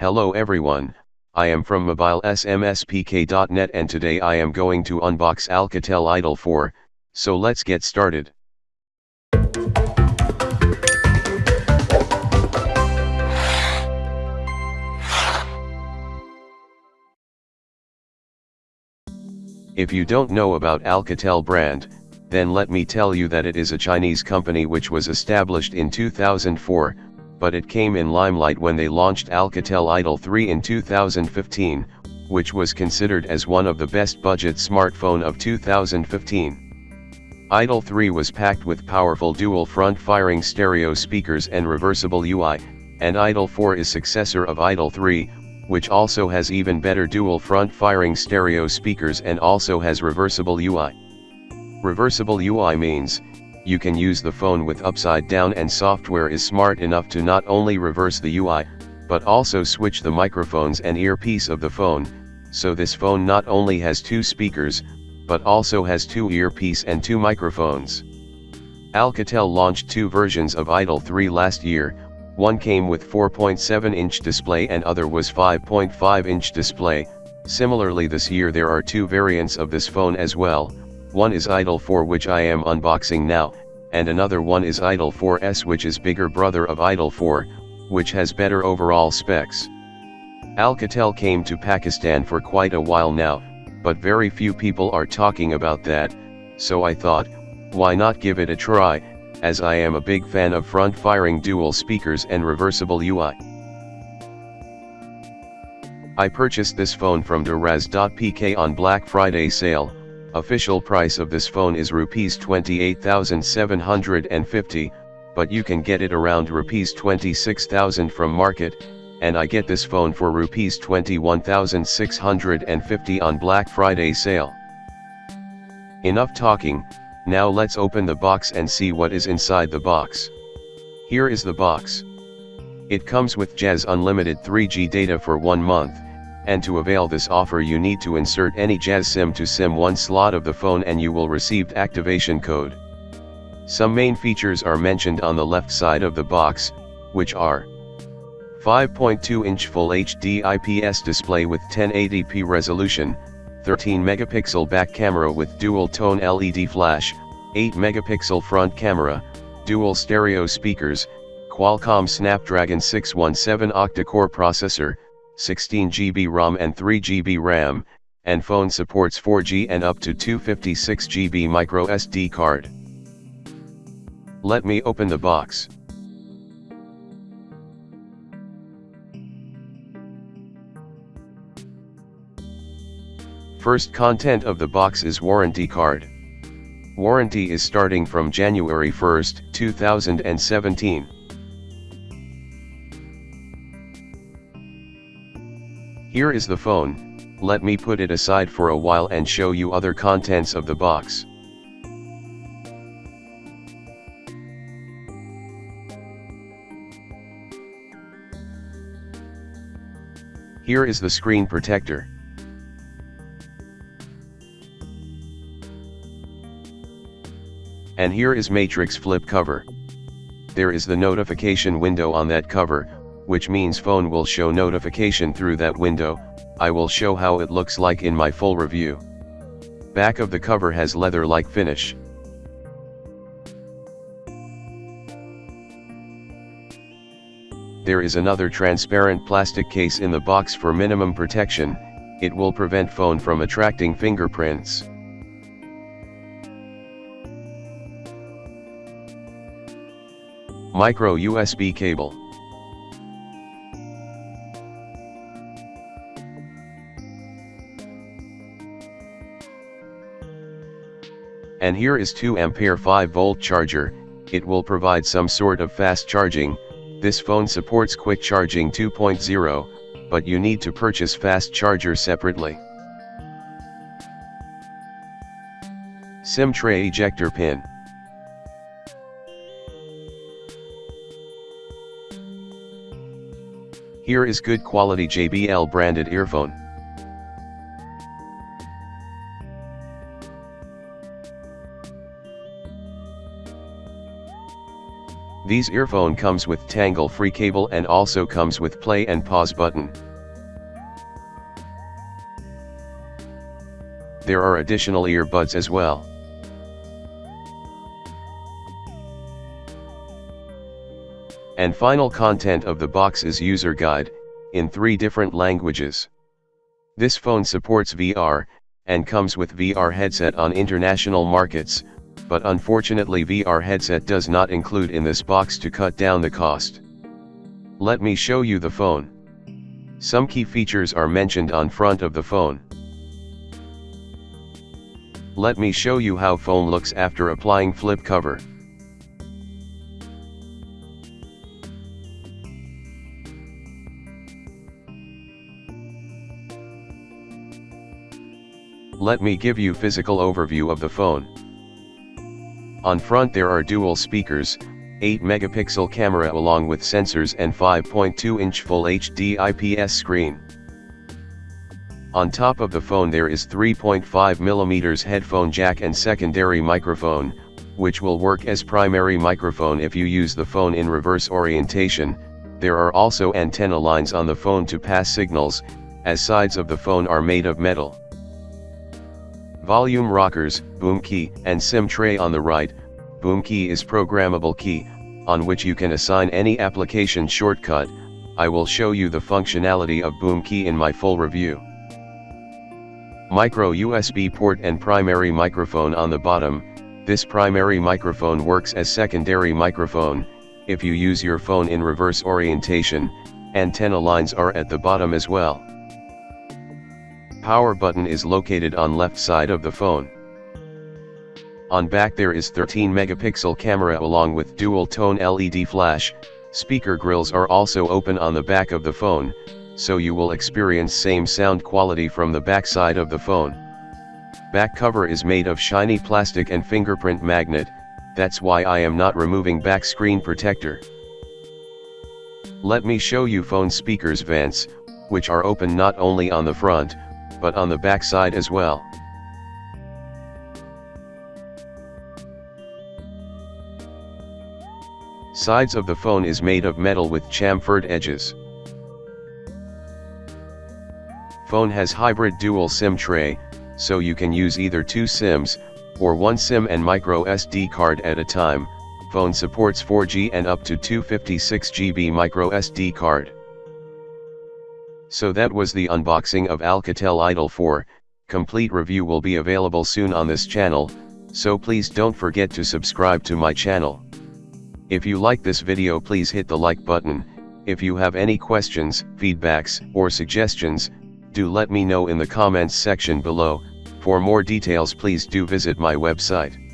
Hello everyone, I am from mobilesmspk.net and today I am going to unbox Alcatel Idol 4, so let's get started. If you don't know about Alcatel brand, then let me tell you that it is a Chinese company which was established in 2004, but it came in limelight when they launched Alcatel Idol 3 in 2015, which was considered as one of the best budget smartphone of 2015. Idol 3 was packed with powerful dual front firing stereo speakers and reversible UI, and Idol 4 is successor of Idol 3, which also has even better dual front firing stereo speakers and also has reversible UI. Reversible UI means, you can use the phone with upside down and software is smart enough to not only reverse the UI, but also switch the microphones and earpiece of the phone, so this phone not only has two speakers, but also has two earpiece and two microphones. Alcatel launched two versions of Idol 3 last year, one came with 4.7 inch display and other was 5.5 inch display, similarly this year there are two variants of this phone as well, one is Idol 4 which I am unboxing now, and another one is Idol 4S which is bigger brother of Idol 4, which has better overall specs. Alcatel came to Pakistan for quite a while now, but very few people are talking about that, so I thought, why not give it a try, as I am a big fan of front-firing dual speakers and reversible UI. I purchased this phone from Daraz.pk on Black Friday sale, Official price of this phone is rupees 28,750, but you can get it around rupees 26,000 from market, and I get this phone for rupees 21,650 on Black Friday sale. Enough talking, now let's open the box and see what is inside the box. Here is the box. It comes with Jazz Unlimited 3G data for one month, and to avail this offer you need to insert any Jazz SIM to SIM1 slot of the phone and you will receive activation code. Some main features are mentioned on the left side of the box, which are 5.2-inch Full HD IPS display with 1080p resolution, 13 megapixel back camera with dual tone LED flash, 8 megapixel front camera, dual stereo speakers, Qualcomm Snapdragon 617 octa-core processor, 16GB ROM and 3GB RAM, and phone supports 4G and up to 256GB micro SD card. Let me open the box. First content of the box is warranty card. Warranty is starting from January 1, 2017. Here is the phone, let me put it aside for a while and show you other contents of the box. Here is the screen protector. And here is matrix flip cover. There is the notification window on that cover, which means phone will show notification through that window, I will show how it looks like in my full review. Back of the cover has leather-like finish. There is another transparent plastic case in the box for minimum protection, it will prevent phone from attracting fingerprints. Micro USB cable And here is 2 ampere 5 volt charger, it will provide some sort of fast charging, this phone supports quick charging 2.0, but you need to purchase fast charger separately. SIM tray ejector pin. Here is good quality JBL branded earphone. These earphone comes with tangle free cable and also comes with play and pause button. There are additional earbuds as well. And final content of the box is user guide, in three different languages. This phone supports VR, and comes with VR headset on international markets, but unfortunately VR headset does not include in this box to cut down the cost. Let me show you the phone. Some key features are mentioned on front of the phone. Let me show you how phone looks after applying flip cover. Let me give you physical overview of the phone. On front there are dual speakers, 8 megapixel camera along with sensors and 5.2 inch full HD IPS screen. On top of the phone there is 3.5 mm headphone jack and secondary microphone, which will work as primary microphone if you use the phone in reverse orientation, there are also antenna lines on the phone to pass signals, as sides of the phone are made of metal. Volume rockers, boom key, and SIM tray on the right, boom key is programmable key, on which you can assign any application shortcut, I will show you the functionality of boom key in my full review. Micro USB port and primary microphone on the bottom, this primary microphone works as secondary microphone, if you use your phone in reverse orientation, antenna lines are at the bottom as well. Power button is located on left side of the phone. On back there is 13 megapixel camera along with dual tone LED flash, speaker grills are also open on the back of the phone, so you will experience same sound quality from the back side of the phone. Back cover is made of shiny plastic and fingerprint magnet, that's why I am not removing back screen protector. Let me show you phone speakers vents, which are open not only on the front, but on the back side as well. Sides of the phone is made of metal with chamfered edges. Phone has hybrid dual SIM tray, so you can use either two SIMs, or one SIM and micro SD card at a time, phone supports 4G and up to 256GB micro SD card. So that was the unboxing of Alcatel Idol 4, complete review will be available soon on this channel, so please don't forget to subscribe to my channel. If you like this video please hit the like button, if you have any questions, feedbacks, or suggestions, do let me know in the comments section below, for more details please do visit my website.